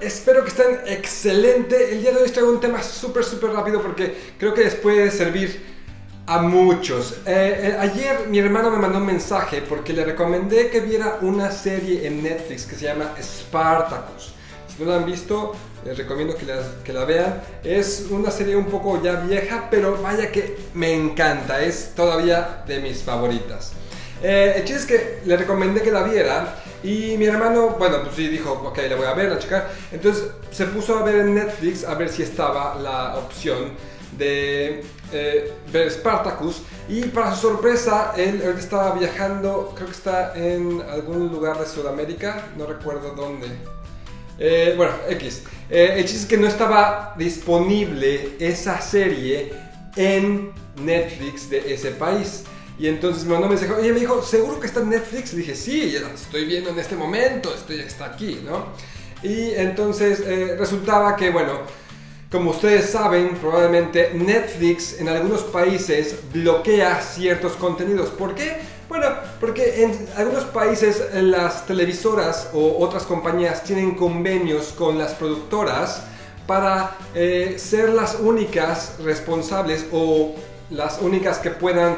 Espero que estén excelente. El día de hoy traigo un tema súper, súper rápido porque creo que les puede servir a muchos. Eh, eh, ayer mi hermano me mandó un mensaje porque le recomendé que viera una serie en Netflix que se llama Spartacus. Si no la han visto, les recomiendo que la, que la vean. Es una serie un poco ya vieja, pero vaya que me encanta. Es todavía de mis favoritas. Eh, el chiste es que le recomendé que la viera y mi hermano, bueno, pues sí, dijo, ok, le voy a ver, a checar. Entonces se puso a ver en Netflix a ver si estaba la opción de eh, ver Spartacus y para su sorpresa él, él estaba viajando, creo que está en algún lugar de Sudamérica, no recuerdo dónde. Eh, bueno, X. El chiste es que no estaba disponible esa serie en Netflix de ese país. Y entonces me mandó un mensaje, oye, me dijo, ¿seguro que está en Netflix? Dije, sí, estoy viendo en este momento, estoy, está aquí, ¿no? Y entonces eh, resultaba que, bueno, como ustedes saben, probablemente Netflix en algunos países bloquea ciertos contenidos. ¿Por qué? Bueno, porque en algunos países las televisoras o otras compañías tienen convenios con las productoras para eh, ser las únicas responsables o las únicas que puedan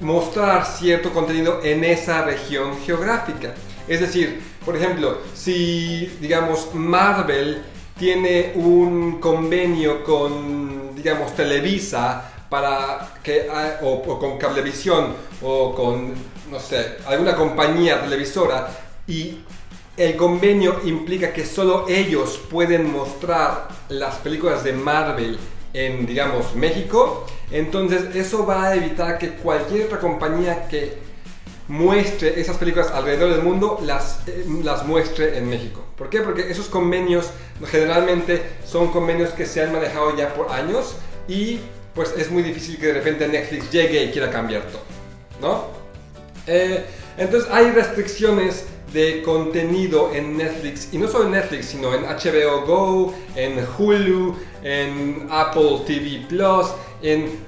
mostrar cierto contenido en esa región geográfica. Es decir, por ejemplo, si digamos Marvel tiene un convenio con digamos Televisa para que o, o con Cablevisión o con no sé, alguna compañía televisora y el convenio implica que solo ellos pueden mostrar las películas de Marvel en, digamos, México, entonces eso va a evitar que cualquier otra compañía que muestre esas películas alrededor del mundo las, eh, las muestre en México. ¿Por qué? Porque esos convenios generalmente son convenios que se han manejado ya por años y pues es muy difícil que de repente Netflix llegue y quiera cambiar todo, ¿no? Eh, entonces hay restricciones de contenido en Netflix, y no solo en Netflix, sino en HBO Go, en Hulu, en Apple TV Plus, en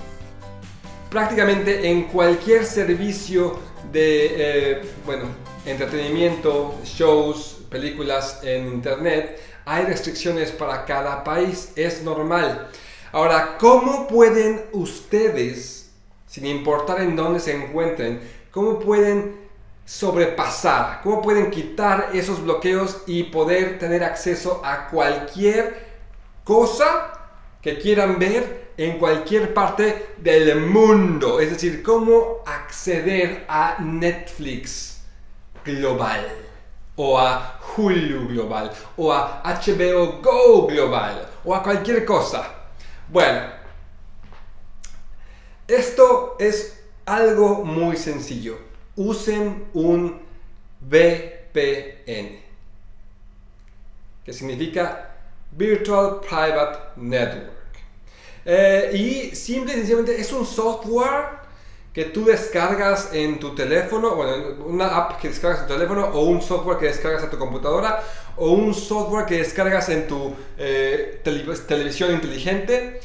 prácticamente en cualquier servicio de, eh, bueno, entretenimiento, shows, películas en Internet, hay restricciones para cada país, es normal. Ahora, ¿cómo pueden ustedes, sin importar en dónde se encuentren, cómo pueden sobrepasar, cómo pueden quitar esos bloqueos y poder tener acceso a cualquier cosa que quieran ver en cualquier parte del mundo. Es decir, cómo acceder a Netflix global o a Hulu global o a HBO Go global o a cualquier cosa. Bueno, esto es algo muy sencillo usen un VPN, que significa Virtual Private Network. Eh, y simple y sencillamente es un software que tú descargas en tu teléfono, bueno, una app que descargas en tu teléfono, o un software que descargas en tu computadora, o un software que descargas en tu eh, televisión inteligente.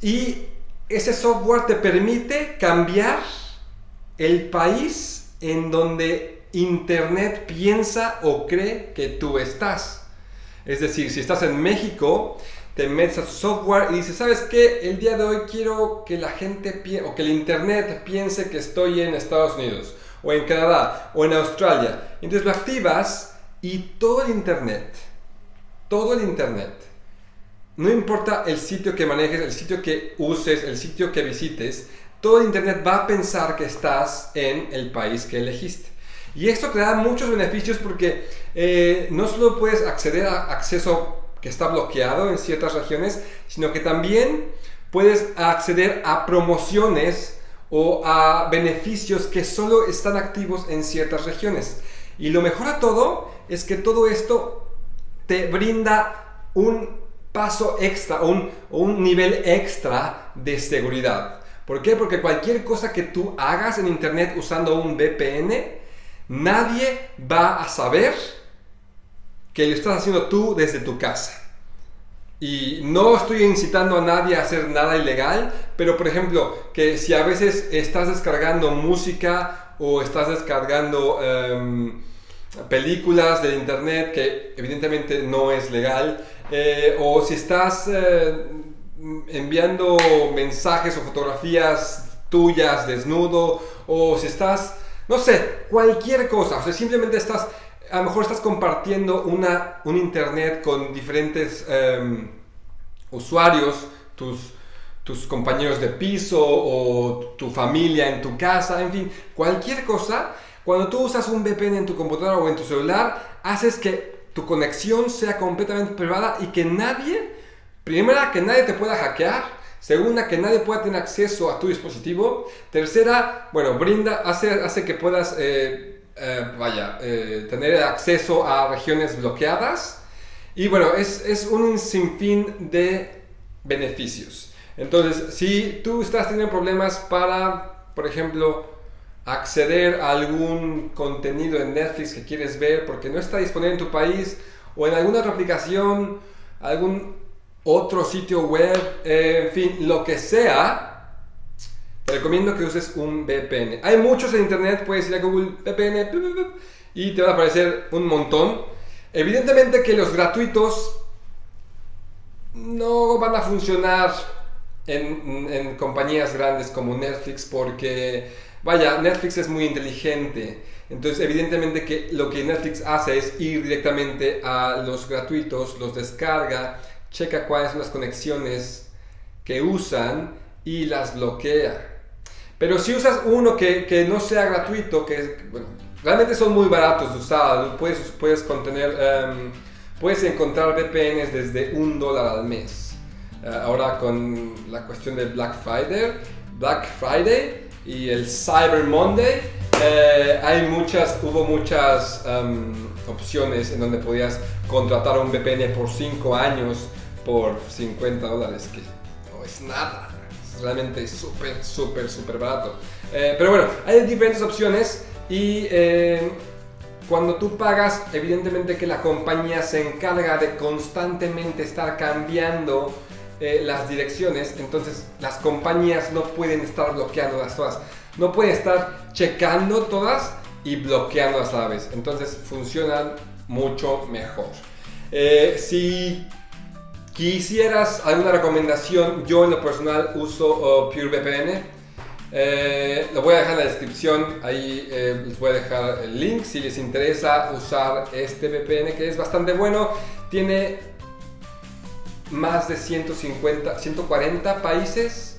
Y ese software te permite cambiar el país en donde Internet piensa o cree que tú estás. Es decir, si estás en México, te metes a su software y dices, ¿sabes qué? El día de hoy quiero que la gente o que el Internet piense que estoy en Estados Unidos, o en Canadá, o en Australia. Entonces lo activas y todo el Internet, todo el Internet, no importa el sitio que manejes, el sitio que uses, el sitio que visites, todo Internet va a pensar que estás en el país que elegiste. Y esto te da muchos beneficios porque eh, no solo puedes acceder a acceso que está bloqueado en ciertas regiones, sino que también puedes acceder a promociones o a beneficios que solo están activos en ciertas regiones. Y lo mejor a todo es que todo esto te brinda un paso extra, un, un nivel extra de seguridad. ¿Por qué? Porque cualquier cosa que tú hagas en internet usando un VPN, nadie va a saber que lo estás haciendo tú desde tu casa. Y no estoy incitando a nadie a hacer nada ilegal, pero por ejemplo, que si a veces estás descargando música o estás descargando em, películas de internet que evidentemente no es legal, eh, o si estás eh, enviando mensajes o fotografías tuyas desnudo, o si estás, no sé, cualquier cosa, o sea, simplemente estás, a lo mejor estás compartiendo una, un internet con diferentes em, usuarios, tus tus compañeros de piso o tu familia en tu casa, en fin, cualquier cosa, cuando tú usas un VPN en tu computadora o en tu celular, haces que tu conexión sea completamente privada y que nadie, primera, que nadie te pueda hackear, segunda, que nadie pueda tener acceso a tu dispositivo, tercera, bueno, brinda, hace, hace que puedas, eh, eh, vaya, eh, tener acceso a regiones bloqueadas y bueno, es, es un sinfín de beneficios. Entonces, si tú estás teniendo problemas para, por ejemplo, acceder a algún contenido en Netflix que quieres ver porque no está disponible en tu país o en alguna otra aplicación, algún otro sitio web, eh, en fin, lo que sea, recomiendo que uses un VPN. Hay muchos en internet, puedes ir a Google VPN y te va a aparecer un montón. Evidentemente que los gratuitos no van a funcionar en, compañías grandes como Netflix porque, vaya, Netflix es muy inteligente. Entonces, evidentemente que lo que Netflix hace es ir directamente a los gratuitos, los descarga, checa cuáles son las conexiones que usan y las bloquea. Pero si usas uno que, no sea gratuito, que realmente son muy baratos de usar, puedes, puedes, contener, em, puedes encontrar VPNs desde un dólar al mes. Eh, ahora con la cuestión del Black Friday, Black Friday y el Cyber Monday, eh, hay muchas, hubo muchas um, opciones en donde podías contratar un VPN por 5 años por 50 dólares, que no es nada, es realmente súper, súper, súper barato. Eh, pero bueno, hay diferentes opciones y cuando tú pagas, evidentemente que la compañía se encarga de constantemente estar cambiando eh, las direcciones, entonces las compañías no pueden estar bloqueando las todas. No pueden estar checando todas y bloqueando a la vez. Entonces funcionan mucho mejor. Eh, si quisieras alguna recomendación, yo en lo personal uso oh, PureVPN. Eh, lo voy a dejar en la descripción, ahí les voy a dejar el link si les interesa usar este VPN que es bastante bueno. Tiene más de 150, 140 países.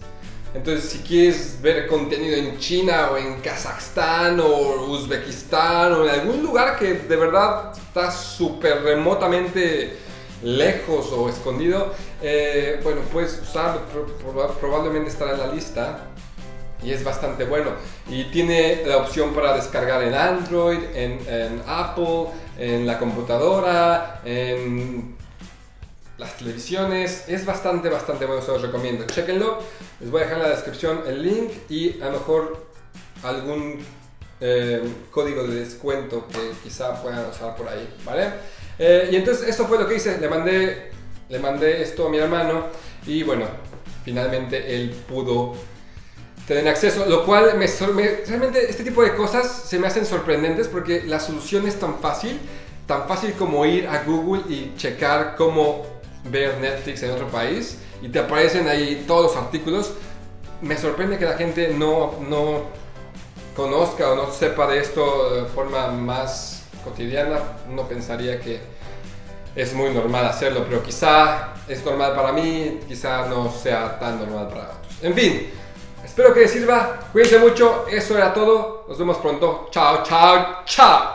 Entonces, si quieres ver contenido en China o en Kazajstán o Uzbekistán o en algún lugar que de verdad está súper remotamente lejos o escondido, eh, bueno, puedes usarlo, probablemente estará en la lista y es bastante bueno. Y tiene la opción para descargar en Android, en, Apple, en la computadora, en las televisiones. Es bastante, bastante bueno, se los recomiendo. Chequenlo. Les voy a dejar en la descripción el link y a lo mejor algún eh, código de descuento que quizá puedan usar por ahí, ¿vale? Eh, y entonces esto fue lo que hice. Le mandé, le mandé esto a mi hermano y bueno, finalmente él pudo tener acceso, lo cual me, realmente este tipo de cosas se me hacen sorprendentes porque la solución es tan fácil, tan fácil como ir a Google y checar cómo ver Netflix en otro país y te aparecen ahí todos los artículos. Me sorprende que la gente no, no conozca o no sepa de esto de forma más cotidiana. No pensaría que es muy normal hacerlo, pero quizá es normal para mí, quizá no sea tan normal para otros. En fin, espero que les sirva. Cuídense mucho, eso era todo. Nos vemos pronto. Chao, chao, chao.